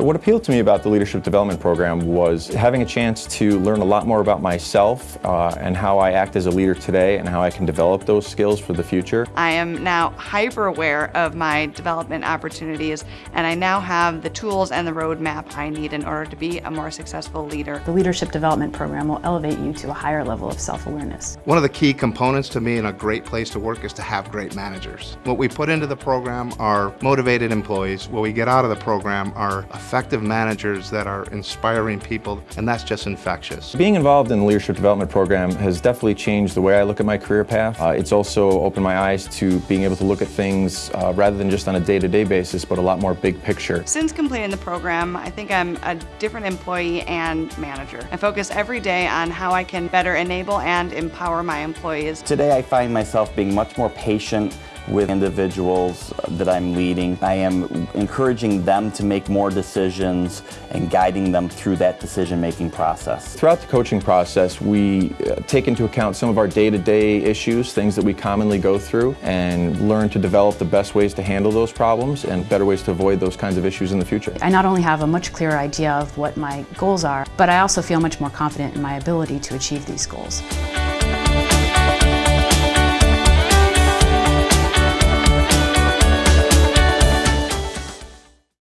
So what appealed to me about the Leadership Development Program was having a chance to learn a lot more about myself uh, and how I act as a leader today and how I can develop those skills for the future. I am now hyper aware of my development opportunities and I now have the tools and the roadmap I need in order to be a more successful leader. The Leadership Development Program will elevate you to a higher level of self-awareness. One of the key components to me in a great place to work is to have great managers. What we put into the program are motivated employees. What we get out of the program are effective managers that are inspiring people, and that's just infectious. Being involved in the Leadership Development Program has definitely changed the way I look at my career path. Uh, it's also opened my eyes to being able to look at things uh, rather than just on a day-to-day -day basis, but a lot more big picture. Since completing the program, I think I'm a different employee and manager. I focus every day on how I can better enable and empower my employees. Today I find myself being much more patient with individuals that I'm leading. I am encouraging them to make more decisions and guiding them through that decision-making process. Throughout the coaching process, we uh, take into account some of our day-to-day -day issues, things that we commonly go through, and learn to develop the best ways to handle those problems and better ways to avoid those kinds of issues in the future. I not only have a much clearer idea of what my goals are, but I also feel much more confident in my ability to achieve these goals.